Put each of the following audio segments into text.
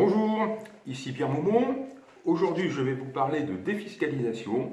Bonjour, ici Pierre Maumont. Aujourd'hui, je vais vous parler de défiscalisation,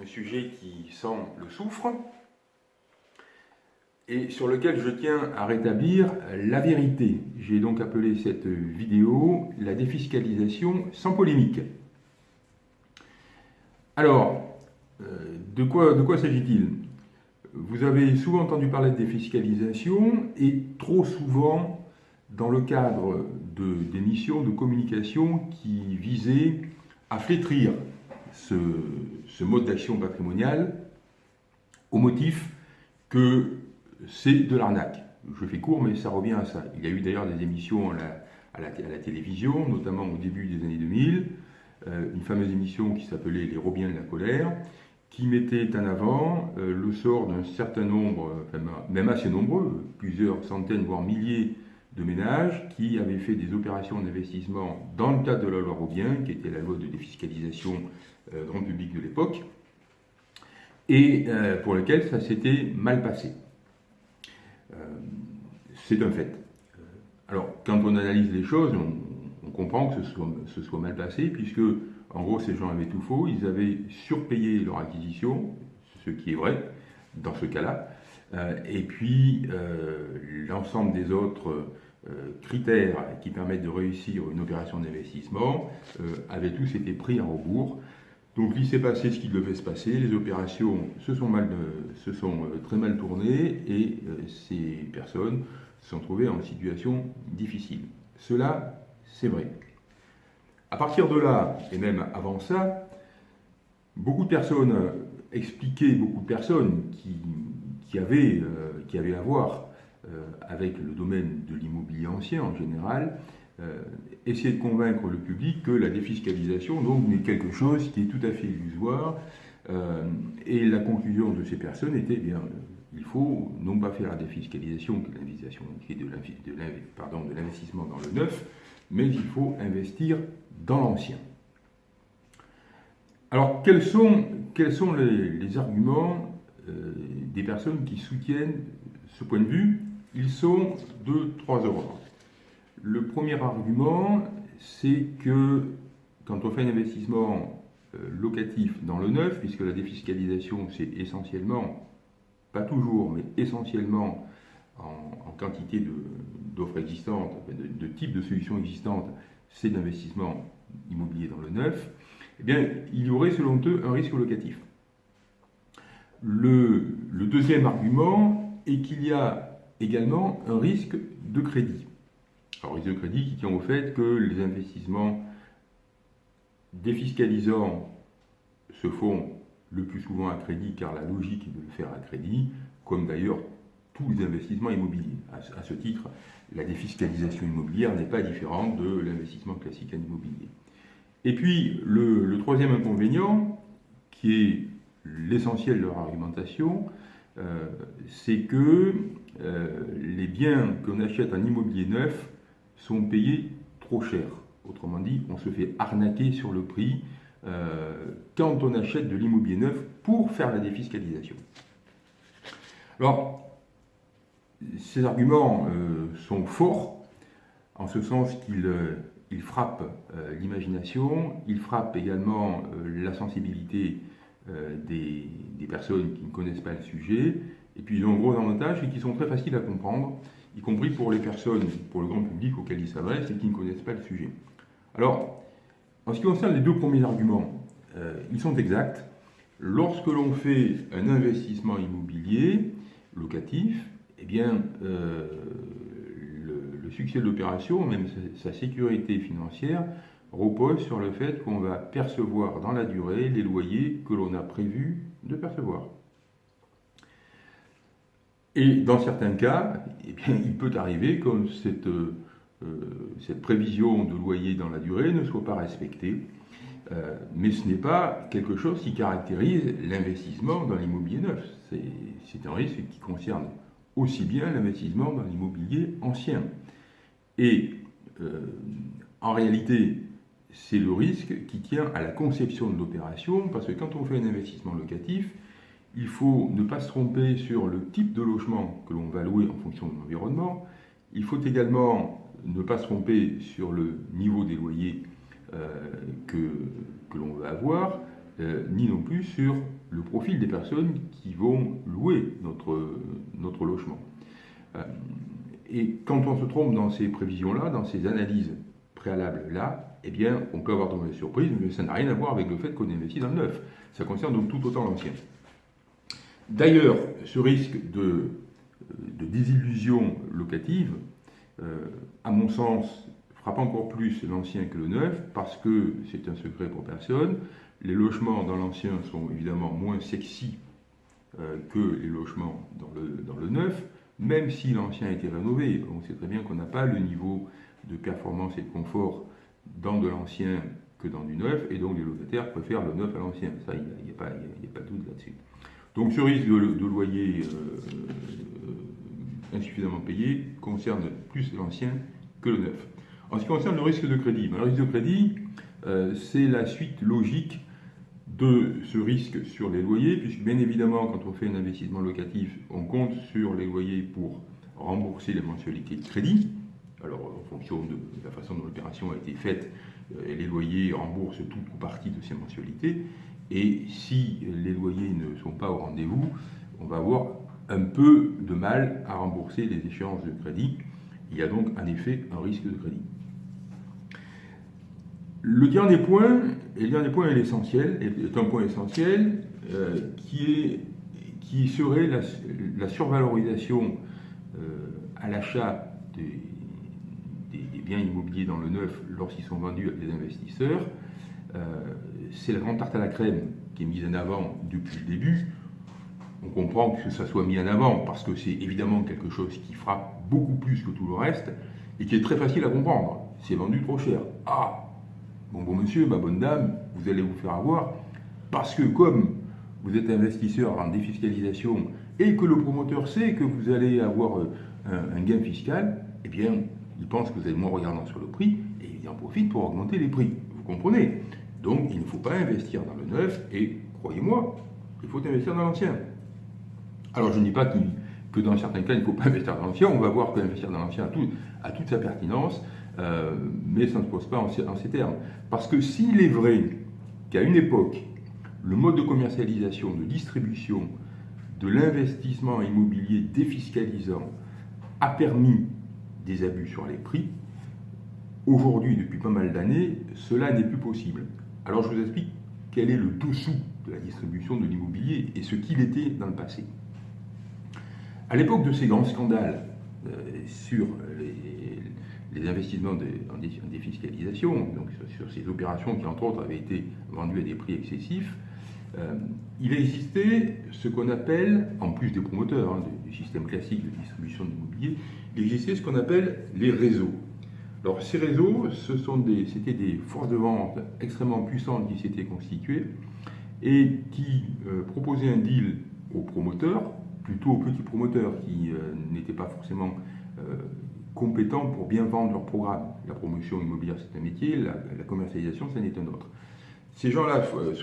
un sujet qui sent le soufre et sur lequel je tiens à rétablir la vérité. J'ai donc appelé cette vidéo la défiscalisation sans polémique. Alors, euh, de quoi, de quoi s'agit-il? Vous avez souvent entendu parler de défiscalisation et trop souvent dans le cadre d'émissions de, communication qui visaient à flétrir ce, mode d'action patrimoniale au motif que c'est de l'arnaque. Je fais court, mais ça revient à ça. Il y a eu d'ailleurs des émissions à la, à, la, télévision, notamment au début des années 2000, euh, une fameuse émission qui s'appelait Les Robiens de la colère, qui mettait en avant euh, le sort d'un certain nombre, même assez nombreux, plusieurs centaines, voire milliers de ménages qui avaient fait des opérations d'investissement dans le cadre de la loi Robien, qui était la loi de défiscalisation euh, grand public de l'époque, et euh, pour lequel ça s'était mal passé. Euh, c'est un fait. Alors, quand on analyse les choses, on, comprend que ce soit, ce soit, mal passé, puisque, en gros, ces gens avaient tout faux, ils avaient surpayé leur acquisition, ce qui est vrai dans ce cas-là, et puis l'ensemble des autres critères qui permettent de réussir une opération d'investissement euh, avaient tous été pris en rebours. Donc il s'est passé ce qui devait se passer, les opérations se sont, mal, euh, se sont très mal tournées et ces personnes se sont trouvées en situation difficile. Cela, c'est vrai. À partir de là, et même avant ça, beaucoup de personnes expliquaient, beaucoup de personnes qui, avaient, qui avaient à voir euh, avec le domaine de l'immobilier ancien en général, euh, essayer de convaincre le public que la défiscalisation donc n'est quelque chose qui est tout à fait illusoire. Euh, et la conclusion de ces personnes était bien, il faut non pas faire la défiscalisation, qui est de l'investissement dans le neuf, mais il faut investir dans l'ancien. Alors, quels sont, quels sont les, arguments des personnes qui soutiennent ce point de vue ils sont de trois ordres. Le premier argument, c'est que quand on fait un investissement euh, locatif dans le neuf, puisque la défiscalisation, c'est essentiellement, pas toujours, mais essentiellement en, quantité d'offres existantes, de, types de solutions existantes, c'est d'investissement immobilier dans le neuf, eh bien, il y aurait selon eux un risque locatif. Le deuxième argument est qu'il y a également un risque de crédit. Alors, risque de crédit qui tient au fait que les investissements défiscalisants se font le plus souvent à crédit, car la logique est de le faire à crédit, comme d'ailleurs tous les investissements immobiliers. À, ce titre, la défiscalisation immobilière n'est pas différente de l'investissement classique en immobilier. Et puis, le troisième inconvénient, qui est l'essentiel de leur argumentation, euh, c'est que euh, les biens qu'on achète en immobilier neuf sont payés trop cher. Autrement dit, on se fait arnaquer sur le prix euh, quand on achète de l'immobilier neuf pour faire la défiscalisation. Alors, ces arguments sont forts, en ce sens qu'ils frappent l'imagination, ils frappent également la sensibilité euh, des, personnes qui ne connaissent pas le sujet, et puis ils ont un gros avantage et qui sont très faciles à comprendre, y compris pour les personnes, pour le grand public auquel ils s'adressent et qui ne connaissent pas le sujet. Alors, en ce qui concerne les deux premiers arguments, euh, ils sont exacts. Lorsque l'on fait un investissement immobilier locatif, eh bien, euh, le, succès de l'opération, même sa sécurité financière, repose sur le fait qu'on va percevoir dans la durée les loyers que l'on a prévu de percevoir. Et dans certains cas, eh bien, il peut arriver que cette, euh, cette, prévision de loyer dans la durée ne soit pas respectée. Euh, mais ce n'est pas quelque chose qui caractérise l'investissement dans l'immobilier neuf. C'est un risque qui concerne aussi bien l'investissement dans l'immobilier ancien. Et euh, en réalité, c'est le risque qui tient à la conception de l'opération, parce que quand on fait un investissement locatif, il faut ne pas se tromper sur le type de logement que l'on va louer en fonction de l'environnement. Il faut également ne pas se tromper sur le niveau des loyers que, que l'on veut avoir, ni non plus sur le profil des personnes qui vont louer notre, logement. Et quand on se trompe dans ces prévisions-là, dans ces analyses préalables-là, eh bien, on peut avoir de mauvaises surprises, mais ça n'a rien à voir avec le fait qu'on investit dans le neuf. Ça concerne donc tout autant l'ancien. D'ailleurs, ce risque de, désillusion locative, euh, à mon sens, frappe encore plus l'ancien que le neuf, parce que c'est un secret pour personne. Les logements dans l'ancien sont évidemment moins sexy euh, que les logements dans le, dans le neuf, même si l'ancien a été rénové. On sait très bien qu'on n'a pas le niveau de performance et de confort dans de l'ancien que dans du neuf, et donc les locataires préfèrent le neuf à l'ancien. Ça, il n'y a, pas de doute là-dessus. Donc ce risque de, loyer euh, euh, insuffisamment payé concerne plus l'ancien que le neuf. En ce qui concerne le risque de crédit, ben, le risque de crédit, euh, c'est la suite logique de ce risque sur les loyers, puisque bien évidemment, quand on fait un investissement locatif, on compte sur les loyers pour rembourser les mensualités de crédit. Alors, en fonction de la façon dont l'opération a été faite, les loyers remboursent toute ou partie de ces mensualités. Et si les loyers ne sont pas au rendez-vous, on va avoir un peu de mal à rembourser les échéances de crédit. Il y a donc en effet un risque de crédit. Le dernier point, et le dernier point est l'essentiel, est un point essentiel, euh, qui, serait la, survalorisation euh, à l'achat des, biens immobiliers dans le neuf lorsqu'ils sont vendus à des investisseurs. Euh, c'est la grande tarte à la crème qui est mise en avant depuis le début. On comprend que ça soit mis en avant parce que c'est évidemment quelque chose qui frappe beaucoup plus que tout le reste et qui est très facile à comprendre. C'est vendu trop cher. Ah, Bon, bon monsieur, ma bonne dame, vous allez vous faire avoir, parce que comme vous êtes investisseur en défiscalisation et que le promoteur sait que vous allez avoir euh, un, gain fiscal, eh bien, il pense que vous êtes moins regardant sur le prix et il en profite pour augmenter les prix. Vous comprenez? Donc, il ne faut pas investir dans le neuf et, croyez-moi, il faut investir dans l'ancien. Alors, je ne dis pas que dans certains cas, il ne faut pas investir dans l'ancien. On va voir que investir dans l'ancien a, toute sa pertinence. Euh, mais ça ne se pose pas en, ces termes. Parce que s'il est vrai qu'à une époque, le mode de commercialisation, de distribution, de l'investissement immobilier défiscalisant a permis des abus sur les prix, aujourd'hui, depuis pas mal d'années, cela n'est plus possible. Alors je vous explique quel est le dessous de la distribution de l'immobilier et ce qu'il était dans le passé. À l'époque de ces grands scandales euh, sur les, investissements en défiscalisation, donc sur, ces opérations qui, entre autres, avaient été vendues à des prix excessifs, euh, il existait ce qu'on appelle, en plus des promoteurs hein, du, système classique de distribution de l'immobilier, il existait ce qu'on appelle les réseaux. Alors ces réseaux, ce sont des, c'était des forces de vente extrêmement puissantes qui s'étaient constituées et qui euh, proposaient un deal aux promoteurs, plutôt aux petits promoteurs qui euh, n'étaient pas forcément compétents pour bien vendre leur programme. La promotion immobilière, c'est un métier, la, commercialisation, c'en est un autre. Ces gens-là euh,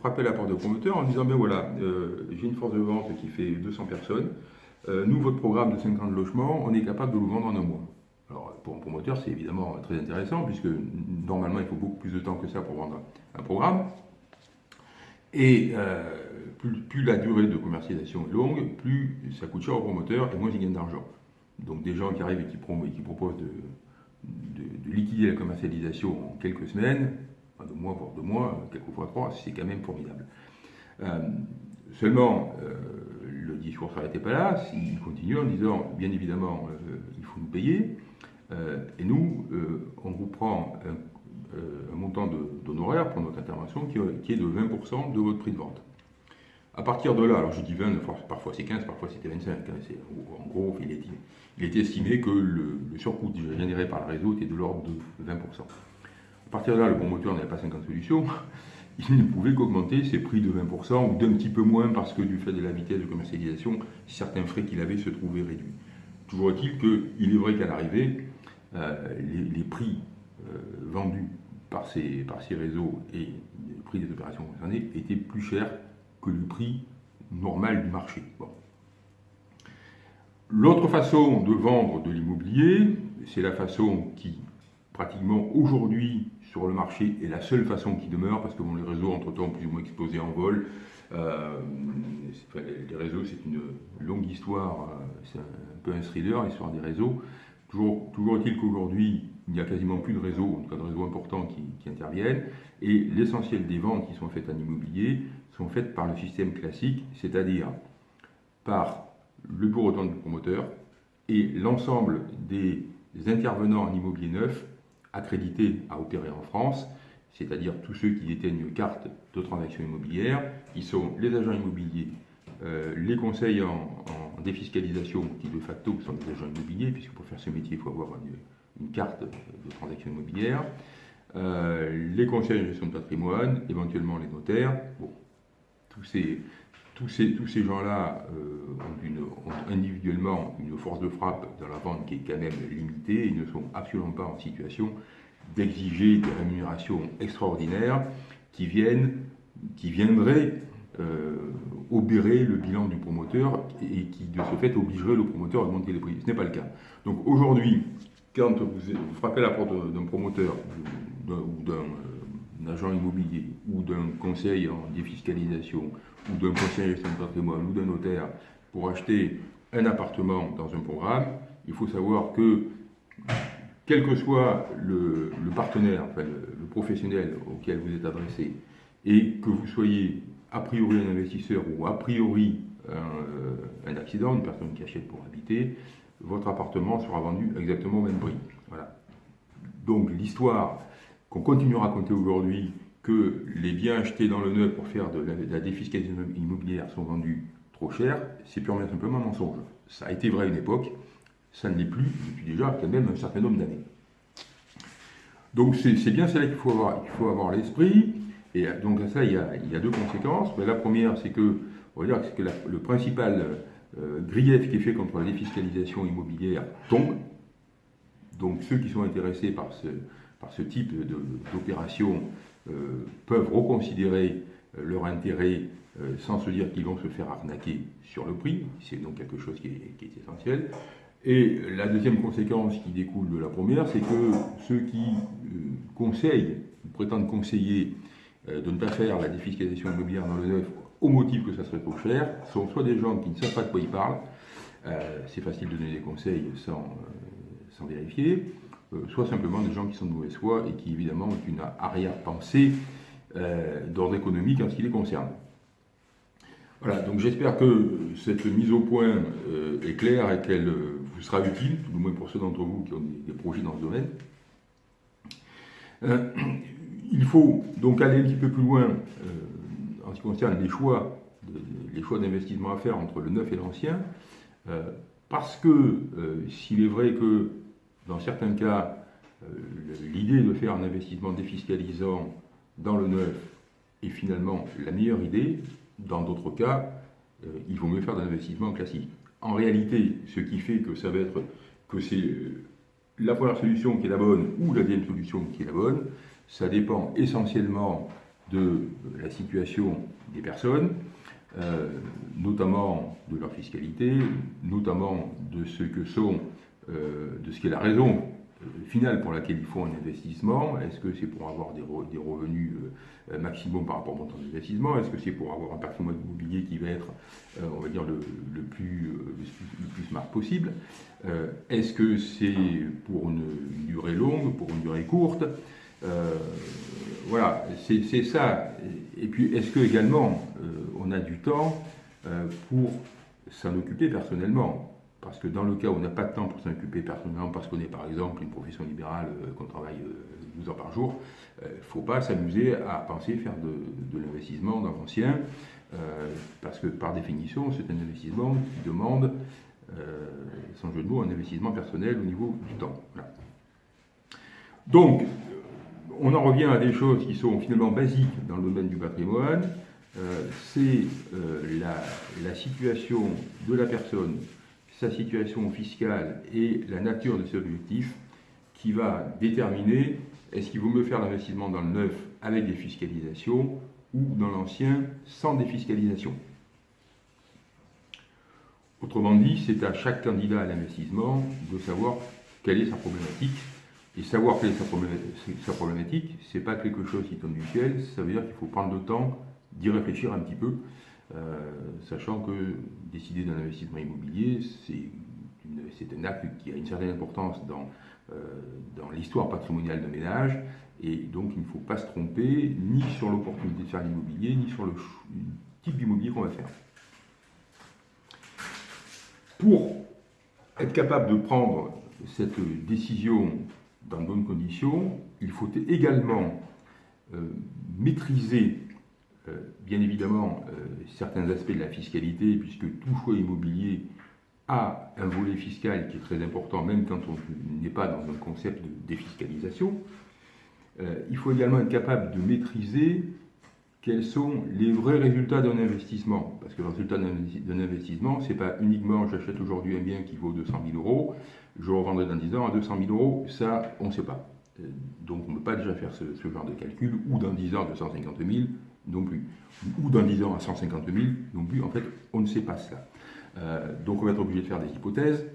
frappaient la porte de promoteur en disant, ben voilà, euh, j'ai une force de vente qui fait 200 personnes, euh, nous, votre programme de 50 logements, on est capable de vous vendre en un mois. Alors, pour un promoteur, c'est évidemment très intéressant, puisque normalement, il faut beaucoup plus de temps que ça pour vendre un programme. Et plus, plus, la durée de commercialisation est longue, plus ça coûte cher au promoteur et moins il gagne d'argent. Donc des gens qui arrivent et qui, proposent de, liquider la commercialisation en quelques semaines, enfin deux mois, voire deux mois, quelquefois trois, c'est quand même formidable. Euh, seulement, euh, le discours s'arrêtait pas là, il continue en disant, bien évidemment, euh, il faut nous payer, et nous, on vous prend un, montant d'honoraires pour notre intervention qui est de 20% de votre prix de vente. À partir de là, alors je dis 20, parfois c'est 15, parfois c'était 25. Hein, en gros, il était, estimé que le, surcoût généré par le réseau était de l'ordre de 20%. À partir de là, le promoteur n'avait pas 50 solutions. Il ne pouvait qu'augmenter ses prix de 20% ou d'un petit peu moins parce que du fait de la vitesse de commercialisation, certains frais qu'il avait se trouvaient réduits. Toujours est-il qu'il est vrai qu'à l'arrivée, euh, les, prix euh, vendus par ces, par ces réseaux et les prix des opérations concernées étaient plus chers que le prix normal du marché. L'autre façon de vendre de l'immobilier, c'est la façon qui, pratiquement aujourd'hui, sur le marché, est la seule façon qui demeure, parce que les réseaux, entre-temps, plus ou moins explosé en vol. Euh, les réseaux, c'est une longue histoire, euh, c'est un peu un thriller, l'histoire des réseaux. Toujours, est-il qu'aujourd'hui, il n'y a quasiment plus de réseaux, en tout cas de réseaux importants qui, qui interviennent, et l'essentiel des ventes qui sont faites en immobilier sont faites par le système classique, c'est-à-dire par le bureau de du promoteur et l'ensemble des intervenants en immobilier neuf accrédités à opérer en France, c'est-à-dire tous ceux qui détiennent une carte de transaction immobilière, qui sont les agents immobiliers, euh, les conseils en, défiscalisation, qui de facto sont des agents immobiliers, puisque pour faire ce métier, il faut avoir une, carte de transaction immobilière, euh, les conseils en gestion de patrimoine, éventuellement les notaires. Bon, tous ces, tous ces, tous ces gens-là euh, ont, individuellement une force de frappe dans la vente qui est quand même limitée et ne sont absolument pas en situation d'exiger des rémunérations extraordinaires qui, viennent, qui viendraient obérer le bilan du promoteur et qui de ce fait obligeraient le promoteur à augmenter les prix. Ce n'est pas le cas. Donc aujourd'hui, quand vous, frappez la porte d'un promoteur ou d'un euh, agent immobilier ou d'un conseil en défiscalisation ou d'un conseiller de patrimoine ou d'un notaire pour acheter un appartement dans un programme, il faut savoir que, quel que soit le, partenaire, enfin le, professionnel auquel vous êtes adressé, et que vous soyez a priori un investisseur ou a priori un, euh, un, accident, une personne qui achète pour habiter, votre appartement sera vendu exactement au même prix. Voilà. Donc l'histoire qu'on continue à raconter aujourd'hui que les biens achetés dans le neuf pour faire de la, défiscalisation immobilière sont vendus trop cher, c'est purement simplement un mensonge. Ça a été vrai à une époque, ça ne l'est plus depuis déjà quand même un certain nombre d'années. Donc c'est bien cela qu'il faut avoir, il faut avoir l'esprit, et donc à ça il y a, deux conséquences. la première c'est que, on va dire que le principal euh, grief qui est fait contre la défiscalisation immobilière tombe. Donc ceux qui sont intéressés par ce, type d'opération euh, peuvent reconsidérer euh, leur intérêt euh, sans se dire qu'ils vont se faire arnaquer sur le prix. C'est donc quelque chose qui est, essentiel. Et la deuxième conséquence qui découle de la première, c'est que ceux qui conseillent, prétendent conseiller de ne pas faire la défiscalisation immobilière dans le neuf au motif que ça serait trop cher, sont soit des gens qui ne savent pas de quoi ils parlent, c'est facile de donner des conseils sans, sans vérifier, euh, soit simplement des gens qui sont de mauvaise foi et qui évidemment ont une arrière-pensée euh, d'ordre économique en ce qui les concerne. Voilà, donc j'espère que cette mise au point euh, est claire et qu'elle vous sera utile, tout du moins pour ceux d'entre vous qui ont des, projets dans ce domaine. Il faut donc aller un petit peu plus loin en ce qui concerne les choix, les choix d'investissement à faire entre le neuf et l'ancien, parce que s'il est vrai que dans certains cas, euh, l'idée de faire un investissement défiscalisant dans le neuf est finalement la meilleure idée. Dans d'autres cas, euh, il vaut mieux faire un investissement classique. En réalité, ce qui fait que ça va être que c'est euh, la première solution qui est la bonne ou la deuxième solution qui est la bonne, ça dépend essentiellement de la situation des personnes, notamment de leur fiscalité, notamment de ce que sont euh, de ce qui est la raison euh, finale pour laquelle il faut un investissement. Est-ce que c'est pour avoir des, revenus euh, maximum par rapport au montant d'investissement? Est-ce que c'est pour avoir un patrimoine immobilier qui va être, on va dire, le plus smart possible? Est-ce que c'est pour une, durée longue, pour une durée courte? Voilà, c'est ça. Et puis, est-ce que également on a du temps pour s'en occuper personnellement? Parce que dans le cas où on n'a pas de temps pour s'en occuper personnellement, parce qu'on est par exemple une profession libérale, euh, qu'on travaille 12 euh, heures par jour, il ne faut pas s'amuser à penser faire de, l'investissement dans l'ancien, euh, parce que par définition, c'est un investissement qui demande, sans jeu de mots, un investissement personnel au niveau du temps. Donc, on en revient à des choses qui sont finalement basiques dans le domaine du patrimoine. c'est la, situation de la personne sa situation fiscale et la nature de ses objectifs qui va déterminer est-ce qu'il vaut mieux faire l'investissement dans le neuf avec des fiscalisations ou dans l'ancien sans défiscalisation. Autrement dit, c'est à chaque candidat à l'investissement de savoir quelle est sa problématique. Et savoir quelle est sa problématique, ce n'est pas quelque chose qui tombe du ciel, ça veut dire qu'il faut prendre le temps d'y réfléchir un petit peu, euh, sachant que décider d'un investissement immobilier, c'est un acte qui a une certaine importance dans, euh, dans l'histoire patrimoniale d'un ménage, et donc il ne faut pas se tromper ni sur l'opportunité de faire l'immobilier, ni sur le type d'immobilier qu'on va faire. Pour être capable de prendre cette décision dans de bonnes conditions, il faut également euh, maîtriser euh, bien évidemment euh, certains aspects de la fiscalité, puisque tout choix immobilier a un volet fiscal qui est très important, même quand on n'est pas dans un concept de défiscalisation. il faut également être capable de maîtriser quels sont les vrais résultats d'un investissement. Parce que le résultat d'un investissement, ce n'est pas uniquement j'achète aujourd'hui un bien qui vaut 200 000 euros, je revendrai dans 10 ans à 200 000 euros, ça, on ne sait pas. Euh, donc on ne peut pas déjà faire ce, genre de calcul, ou dans 10 ans à 250 000 non plus, ou dans 10 ans à 150 000 non plus, en fait, on ne sait pas cela. Euh, donc on va être obligé de faire des hypothèses.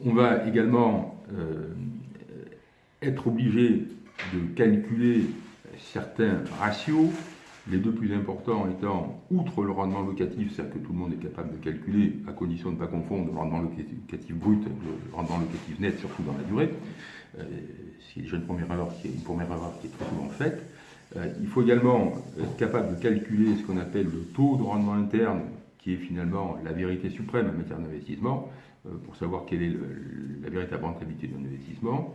On va également euh, être obligé de calculer certains ratios, les deux plus importants étant, outre le rendement locatif, c'est-à-dire que tout le monde est capable de calculer, à condition de ne pas confondre le rendement locatif brut et le rendement locatif net, surtout dans la durée, euh, c'est déjà une première erreur qui est, une première erreur qui est très souvent faite. Euh, il faut également être capable de calculer ce qu'on appelle le taux de rendement interne, qui est finalement la vérité suprême en matière d'investissement, euh, pour savoir quelle est la véritable rentabilité d'un investissement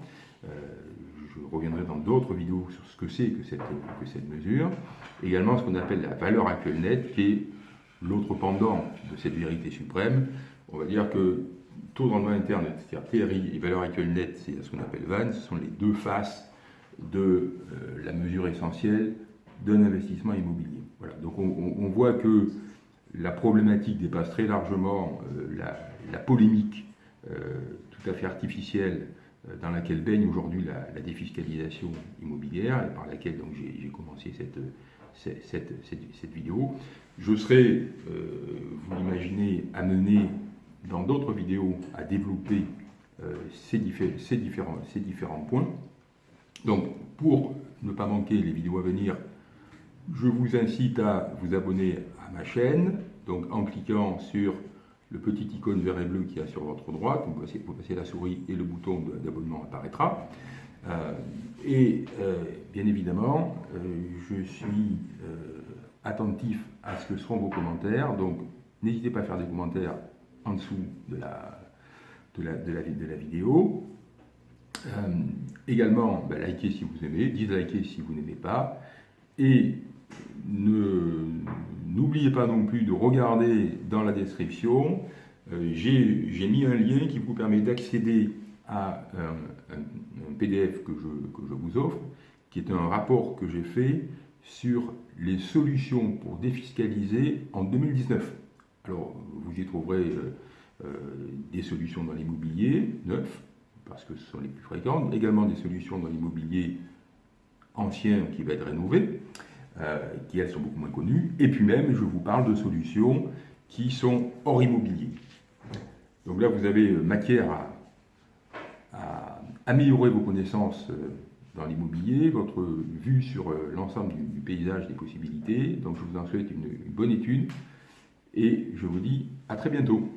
je reviendrai dans d'autres vidéos sur ce que c'est que cette, mesure. Également ce qu'on appelle la valeur actuelle nette, qui est l'autre pendant de cette vérité suprême. On va dire que taux de rendement interne, c'est-à-dire TRI, et valeur actuelle nette, c'est ce qu'on appelle VAN, ce sont les deux faces de euh, la mesure essentielle d'un investissement immobilier. Voilà. Donc on, voit que la problématique dépasse très largement euh, la, polémique euh, tout à fait artificielle dans laquelle baigne aujourd'hui la, défiscalisation immobilière et par laquelle donc j'ai commencé cette, cette, cette, vidéo. Je serai, euh, vous l'imaginez, amené dans d'autres vidéos à développer euh, ces, ces, différents, ces différents points. Donc, pour ne pas manquer les vidéos à venir, je vous incite à vous abonner à ma chaîne, donc en cliquant sur le petit icône vert et bleu qui a sur votre droite, vous passez, la souris et le bouton d'abonnement apparaîtra. Euh, et euh, bien évidemment, euh, je suis attentif à ce que seront vos commentaires, donc n'hésitez pas à faire des commentaires en dessous de la, vidéo. également, ben, likez si vous aimez, dislikez si vous n'aimez pas, n'oubliez pas non plus de regarder dans la description, euh, j'ai mis un lien qui vous permet d'accéder à un, PDF que je, vous offre, qui est un rapport que j'ai fait sur les solutions pour défiscaliser en 2019. Alors, vous y trouverez euh, euh, des solutions dans l'immobilier neuf, parce que ce sont les plus fréquentes, également des solutions dans l'immobilier ancien qui va être rénové, euh, qui elles sont beaucoup moins connues, et puis même je vous parle de solutions qui sont hors immobilier. Donc là vous avez euh, matière à, améliorer vos connaissances euh, dans l'immobilier, votre vue sur l'ensemble du, paysage des possibilités. Donc je vous en souhaite une bonne étude et je vous dis à très bientôt.